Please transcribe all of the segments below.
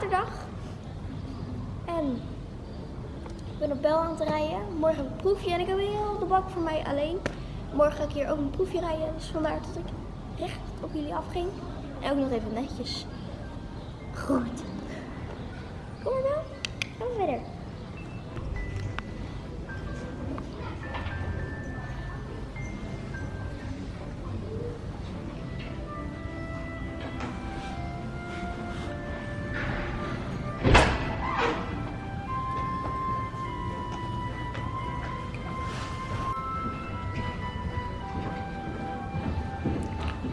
zaterdag. En ik ben op bel aan het rijden. Morgen een proefje en ik heb heel de bak voor mij alleen. Morgen ga ik hier ook een proefje rijden. Dus vandaar dat ik recht op jullie afging. En ook nog even netjes. Goed. Kom maar wel. Gaan we verder.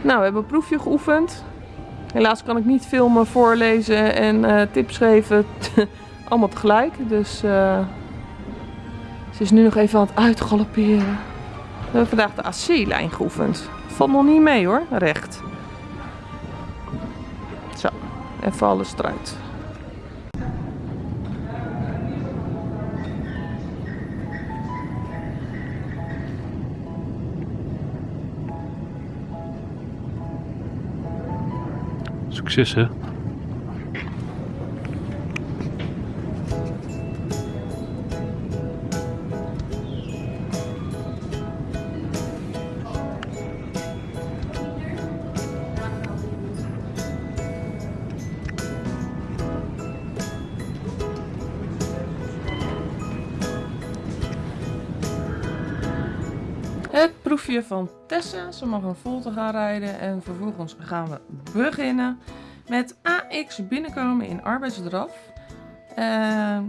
Nou, we hebben een proefje geoefend. Helaas kan ik niet filmen, voorlezen en eh, tips geven. Allemaal tegelijk. Dus eh, ze is nu nog even aan het uitgalopperen. We hebben vandaag de AC-lijn geoefend. Valt nog niet mee hoor, recht. Zo, even alles eruit. Succes hè? Het proefje van Tessa. Ze mag een volte gaan rijden. En vervolgens gaan we beginnen met AX binnenkomen in arbeidsdraf. Ehm,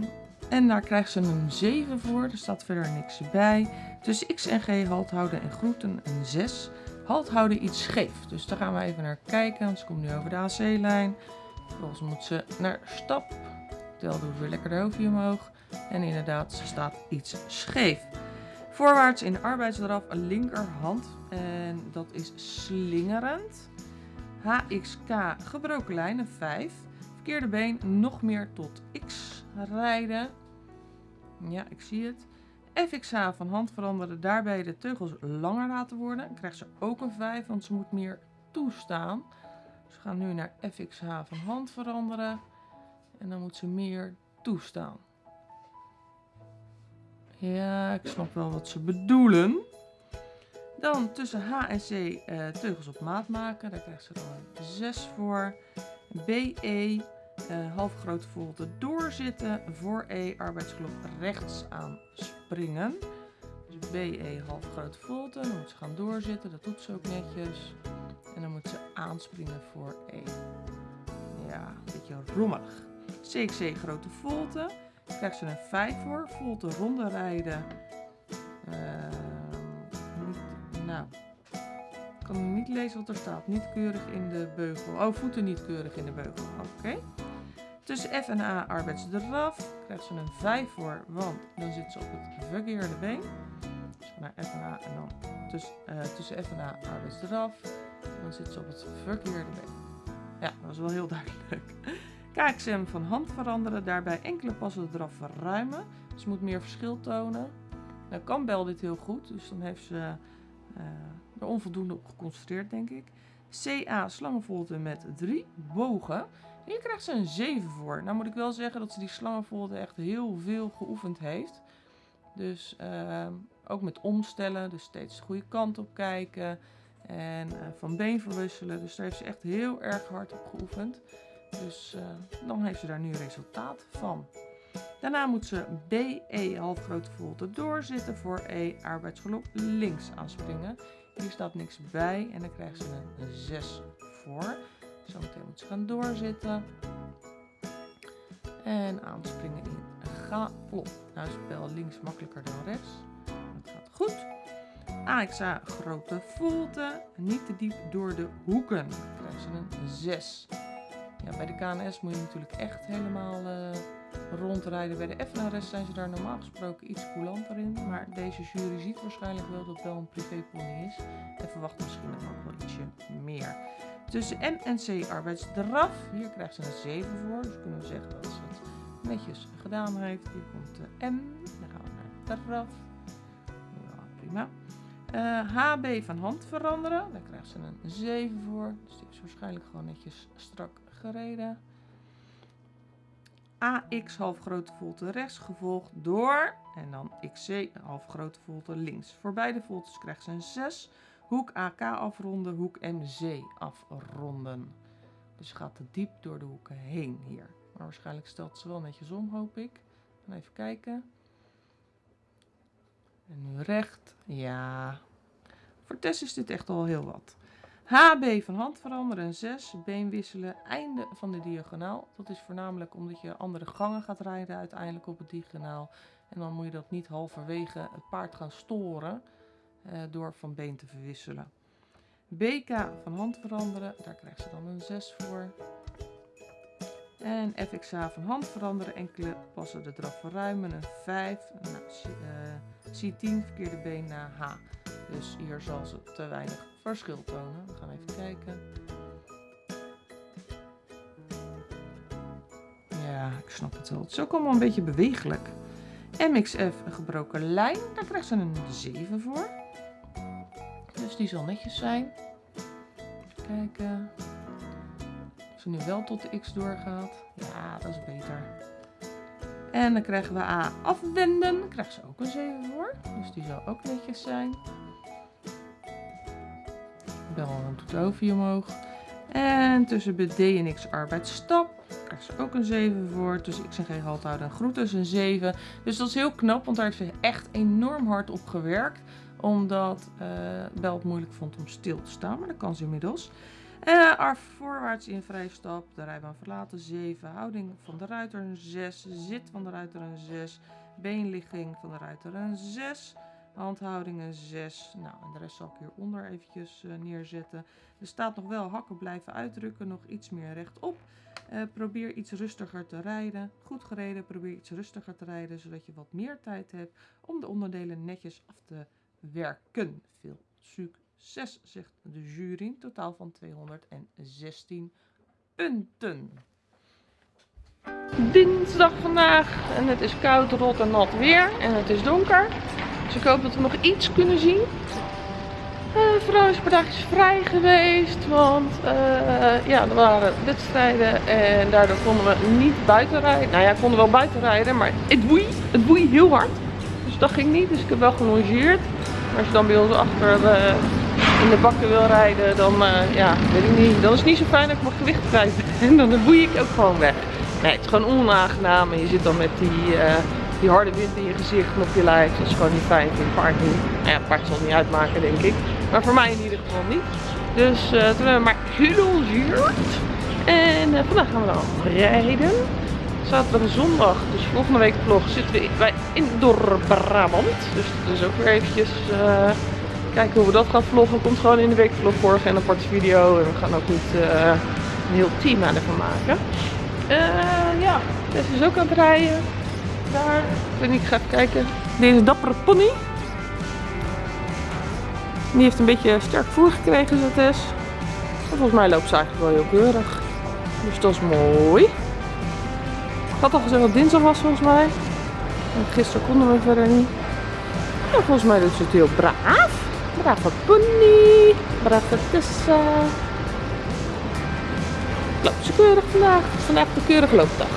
en daar krijgt ze een 7 voor. Er staat verder niks bij. Tussen X en G halt houden en groeten een 6. Halt houden iets scheef. Dus daar gaan we even naar kijken. Ze komt nu over de AC-lijn. Vervolgens moet ze naar stap. Tel doet weer lekker de hoofdje omhoog. En inderdaad, ze staat iets scheef. Voorwaarts in de arbeidsdraf linkerhand. En dat is slingerend. HXK gebroken lijn, een 5. Verkeerde been nog meer tot X rijden. Ja, ik zie het. FXH van hand veranderen, daarbij de teugels langer laten worden. Krijgt ze ook een 5, want ze moet meer toestaan. Dus we gaan nu naar FXH van hand veranderen. En dan moet ze meer toestaan. Ja, ik snap wel wat ze bedoelen. Dan tussen H en C eh, teugels op maat maken. Daar krijgt ze dan een 6 voor. BE, eh, half grote volte doorzitten. Voor E, arbeidsklok rechts aan springen. Dus BE, half grote volte. Dan moet ze gaan doorzitten. Dat doet ze ook netjes. En dan moet ze aanspringen voor E. Ja, een beetje rommelig. CXC, grote volte. Krijgt ze een 5 voor. Volte ronde rijden. Ehm, niet, nou, ik kan niet lezen wat er staat. Niet keurig in de beugel. Oh, voeten niet keurig in de beugel. Oké. Tussen F en A arbeidsdraf krijgt ze een 5 voor, want dan zit ze op het verkeerde been. Dus naar F en A en dan tussen, eh, tussen F en A arbeidsdraf. Dan zit ze op het verkeerde been. Ja, dat is wel heel duidelijk. KXM van hand veranderen, daarbij enkele passen eraf verruimen. Ze moet meer verschil tonen. Nou kan Bel dit heel goed, dus dan heeft ze uh, er onvoldoende op geconcentreerd, denk ik. CA slangenvolte met 3 bogen. Hier krijgt ze een 7 voor. Nou moet ik wel zeggen dat ze die slangenvolte echt heel veel geoefend heeft. Dus uh, ook met omstellen, dus steeds de goede kant op kijken. En uh, van been verwisselen. Dus daar heeft ze echt heel erg hard op geoefend. Dus uh, dan heeft ze daar nu resultaat van. Daarna moet ze BE halfgrote volte doorzitten voor E arbeidsgeluk links aanspringen. Hier staat niks bij en dan krijgt ze een 6 voor. Zometeen moet ze gaan doorzitten. En aanspringen in galop. Nou is spel links makkelijker dan rechts. Dat gaat goed. AXA grote volte. Niet te diep door de hoeken. Dan krijgt ze een 6. Ja, bij de KNS moet je natuurlijk echt helemaal uh, rondrijden. Bij de FNRS zijn ze daar normaal gesproken iets coulanter in. Maar deze jury ziet waarschijnlijk wel dat het wel een privépony is. En verwacht misschien ook wel ietsje meer. Tussen M en C arbeidsdraf. Hier krijgt ze een 7 voor. Dus kunnen we zeggen dat ze het netjes gedaan heeft. Hier komt de M. Dan gaan we naar draf. Ja, prima. Eh, HB van hand veranderen. Daar krijgt ze een 7 voor. Dus die is waarschijnlijk gewoon netjes strak gereden. AX half grote volte rechts, gevolgd door. En dan XC half grote volte links. Voor beide voltes krijgt ze een 6. Hoek AK afronden, hoek MC afronden. Dus gaat te diep door de hoeken heen hier. Maar waarschijnlijk stelt ze wel netjes om, hoop ik. Even kijken. En nu recht. Ja. Voor Tess is dit echt al heel wat. HB van hand veranderen een 6. Been wisselen. Einde van de diagonaal. Dat is voornamelijk omdat je andere gangen gaat rijden uiteindelijk op het diagonaal. En dan moet je dat niet halverwege het paard gaan storen. eh, door van been te verwisselen. BK van hand veranderen. Daar krijgt ze dan een 6 voor. En FXA van hand veranderen. Enkele passen de draf verruimen. Een 5. Nou, C, eh, C10 verkeerde been naar H. Dus hier zal ze te weinig verschil tonen. We gaan even kijken. Ja, ik snap het wel. Het is ook allemaal een beetje bewegelijk. MXF, een gebroken lijn. Daar krijgt ze een 7 voor. Dus die zal netjes zijn. Even kijken. Als ze nu wel tot de X doorgaat. Ja, dat is beter. En dan krijgen we A afwenden. Daar krijgt ze ook een 7 voor. Dus die zal ook netjes zijn. Bel een toetoverje omhoog. En tussen B, D en X arbeidsstap krijgt ze ook een 7 voor. Tussen X en G halt houden en groet is een 7. Dus dat is heel knap, want daar heeft ze echt enorm hard op gewerkt. Omdat eh Bel het moeilijk vond om stil te staan, maar dat kan ze inmiddels. Eh ar voorwaarts in vrije stap, de rijbaan verlaten 7. Houding van de ruiter een 6. Zit van de ruiter een 6. Beenligging van de ruiter een 6. Handhouding een 6. Nou, de rest zal ik hieronder eventjes eh, neerzetten. Er staat nog wel hakken blijven uitdrukken, nog iets meer rechtop. Eh, probeer iets rustiger te rijden. Goed gereden, probeer iets rustiger te rijden, zodat je wat meer tijd hebt om de onderdelen netjes af te werken. Veel succes, zegt de jury. Totaal van 216 punten. Dinsdag vandaag en het is koud, rot en nat weer en het is donker. Ik hoop dat we nog iets kunnen zien. Uh, Vrouwenspartij is vrij geweest, want eh, ja, er waren wedstrijden en daardoor konden we niet buiten rijden. Nou ja, konden wel buiten rijden, maar het woei, het woei heel hard. Dus dat ging niet, dus ik heb wel gelongeerd. Maar als je dan bij ons achter uh, in de bakken wil rijden, dan ja, weet ik niet. Dan is het niet zo fijn dat ik mijn gewicht kwijt ben. Dan boei ik ook gewoon weg. Nee, het is gewoon onaangenaam en je zit dan met die die harde wind in je gezicht en op je lijf. Dat is gewoon niet fijn voor je paard niet. Nou ja, het paard zal het niet uitmaken, denk ik. Maar voor mij in ieder geval niet. Dus uh, toen hebben we maar gelongeerd. En uh, vandaag gaan we dan rijden. Zaterdag en zondag, dus volgende week vlog, zitten we bij Indoor Brabant. Dus dat is ook weer eventjes uh, kijken hoe we dat gaan vloggen. Komt gewoon in de week vlog voor en een aparte video. En we gaan ook niet een heel team aan ervan maken. ja, deze is ook aan het rijden daar. Niet, ik ga even kijken. Deze dappere pony. Die heeft een beetje sterk voer gekregen, zo. En volgens mij loopt ze eigenlijk wel heel keurig. Dus dat is mooi. Ik had al gezegd dat dinsdag was volgens mij. En gisteren konden we verder niet. En volgens mij doet ze het heel braaf. Brave pony. Brave Tessa. Loopt ze keurig vandaag. Vandaag de keurige loopdag.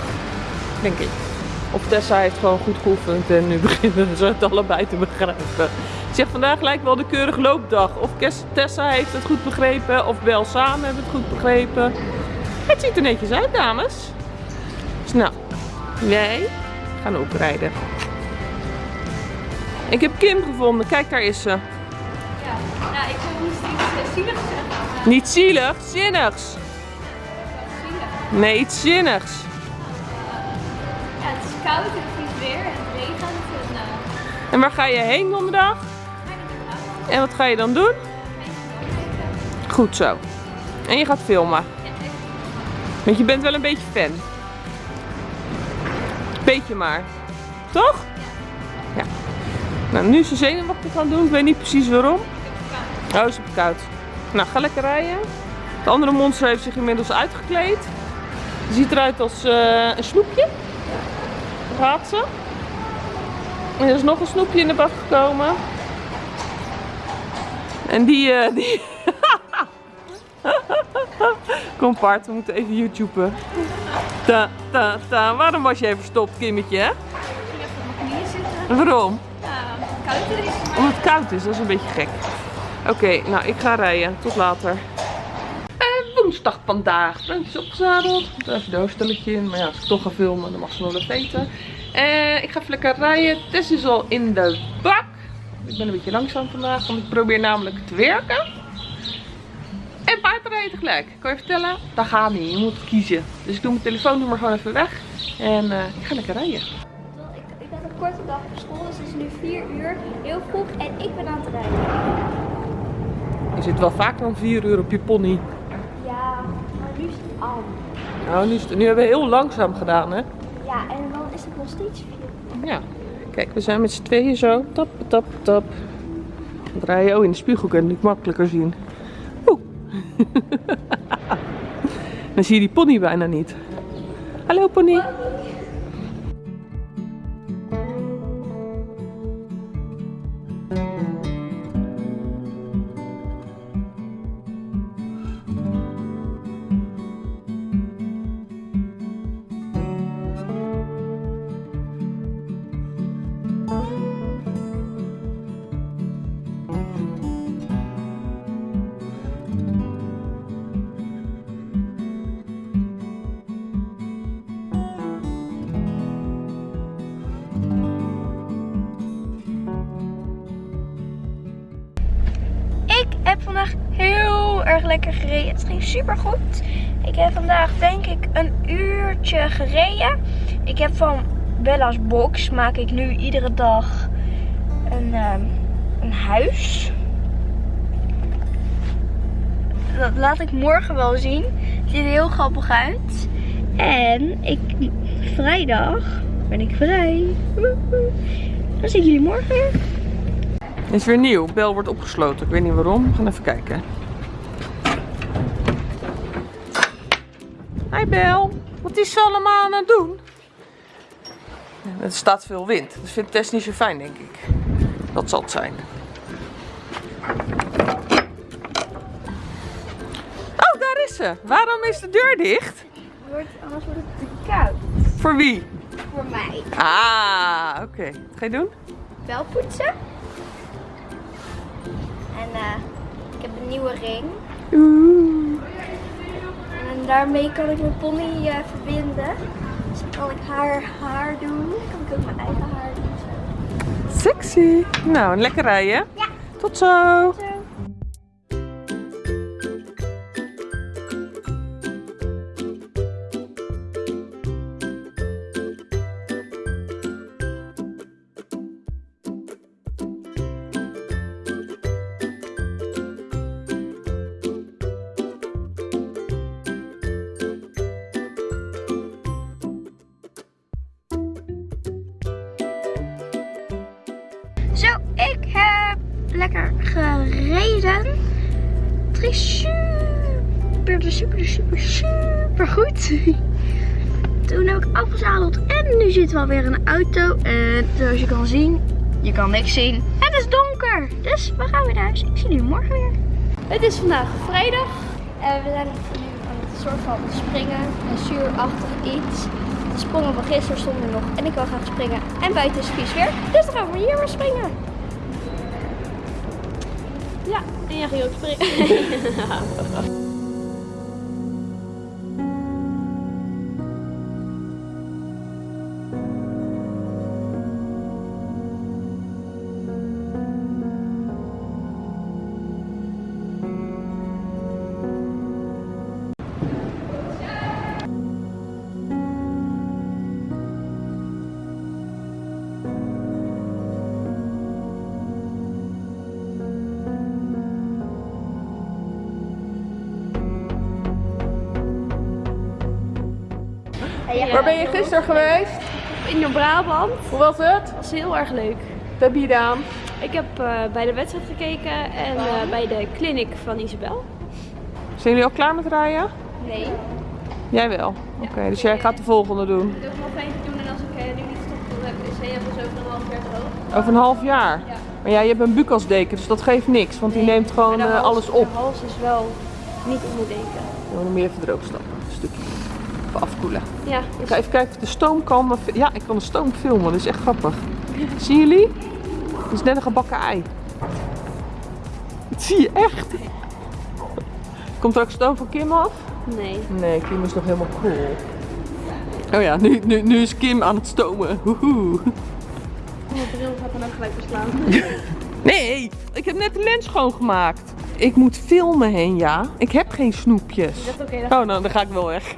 Denk ik. Of Tessa heeft gewoon goed geoefend en nu beginnen ze het allebei te begrijpen. Ik zeg vandaag lijkt wel de keurige loopdag. Of Tessa heeft het goed begrepen of wel samen hebben het goed begrepen. Het ziet er netjes uit dames. Dus nou, wij gaan ook rijden. Ik heb Kim gevonden, kijk daar is ze. Ja, nou ik wil niet zielig zeggen. Niet zielig, zinnigs. Nee, iets zinnigs. Koud en het is weer en het regent. En, uh, En waar ga je heen donderdag? En wat ga je dan doen? Goed zo. En je gaat filmen. Want je bent wel een beetje fan. Beetje maar. Toch? Ja. Nou, nu is ze zenuwachtig gaan doen. Ik weet niet precies waarom. Oh, is het koud. Nou, ga lekker rijden. De andere monster heeft zich inmiddels uitgekleed. Ziet eruit als uh, een snoepje. Ze. En er is nog een snoepje in de bak gekomen. En die, eh, die... Kom Bart, we moeten even YouTuben. Ta, ta, ta. Waarom was jij verstopt, Kimmetje? hè? Ik ging even op mijn knieën zitten. Waarom? Ja, koud is. Omdat het koud is, dat is een beetje gek. Oké, nou ik ga rijden. Tot later. Vandaag. Ben is opgezadeld. Ik even de hoofdstelletje in. Maar ja, als ik toch ga filmen, dan mag ze nog wel weten. En ik ga even lekker rijden. Tess is al in de bak. Ik ben een beetje langzaam vandaag, want ik probeer namelijk te werken. En paardrijden tegelijk. Kan je vertellen? Dat gaat niet. Je moet kiezen. Dus ik doe mijn telefoonnummer gewoon even weg. En eh, ik ga lekker rijden. Ik, ik had een korte dag op school, dus het is nu 4 uur, heel vroeg en ik ben aan het rijden. Je zit wel vaker dan 4 uur op je pony. Ja, maar nu is het al. Nou, nu, nu hebben we heel langzaam gedaan, hè? Ja, en dan is het nog steeds 4 Ja. Kijk, we zijn met z'n tweeën zo. Tap, tap, tap. Dan draai je oh, in de spiegel kan je het makkelijker zien. Oeh. Dan zie je die pony bijna niet. Hallo pony. Erg lekker gereden. Het ging super goed. Ik heb vandaag denk ik een uurtje gereden. Ik heb van Bella's Box maak ik nu iedere dag een, ehm, een huis. Dat laat ik morgen wel zien. Het ziet er heel grappig uit. En ik, vrijdag ben ik vrij. Dan zie ik jullie morgen. Dit is weer nieuw. Bel wordt opgesloten. Ik weet niet waarom. We gaan even kijken. Hi Bel. Wat is ze allemaal aan het doen? Ja, er staat veel wind. Dat vindt Tess niet zo fijn, denk ik. Dat zal het zijn. Oh, daar is ze. Waarom is de deur dicht? Wordt, anders wordt het te koud. Voor wie? Voor mij. Ah, oké. Wat ga je doen? Wel poetsen. En eh, ik heb een nieuwe ring. Oeh. En daarmee kan ik mijn pony eh, verbinden. Dus dan kan ik haar haar doen. Kan ik ook mijn eigen haar doen. Zo. Sexy. Nou, lekker rijden. Ja. Tot zo. Zo. Zo, Toen heb ik afgezadeld en nu zitten we alweer in een auto. En zoals je kan zien, je kan niks zien. En het is donker. Dus we gaan weer naar huis. Ik zie jullie morgen weer. Het is vandaag vrijdag. En we zijn nu aan het soort van springen. Een zuurachtig iets. De sprongen van gisteren stonden nog. En ik wil graag springen. En buiten is vies weer. Dus dan gaan we hier weer springen. Ja, en jij ging ook springen. Waar ben je gisteren geweest? In Brabant. Hoe was het? Dat was heel erg leuk. Wat heb je gedaan? Ik heb eh, bij de wedstrijd gekeken en eh, bij de clinic van Isabel. Zijn jullie al klaar met rijden? Nee. Jij wel. Oké, dus jij gaat de volgende doen. Ik wil nog eentje doen en als ik eh, nu niet stop, dan heb ik de CF dus over een half jaar te hoog. Over een half jaar. Ja. Maar ja, je hebt een bukasdeken, dus dat geeft niks. Want die Nee. neemt gewoon de alles op. De hals is wel niet onder deken. Dan moet je even droog stappen. Een stukje. Afkoelen. Ja, Ik is ga even kijken of de stoom kan. Ja, ik kan de stoom filmen. Dat is echt grappig. Zien jullie? Het is net een gebakken ei. Dat zie je echt. Komt er ook stoom van Kim af? Nee. Nee, Kim is nog helemaal cool. Oh ja, nu, nu, nu is Kim aan het stomen. Woehoe. Mijn bril gaat dan ook gelijk verslaan. Nee, ik heb net de lens schoongemaakt. Ik moet filmen heen, ja. Ik heb geen snoepjes. Dat oké, dan Oh, nou, dan ga ik wel weg.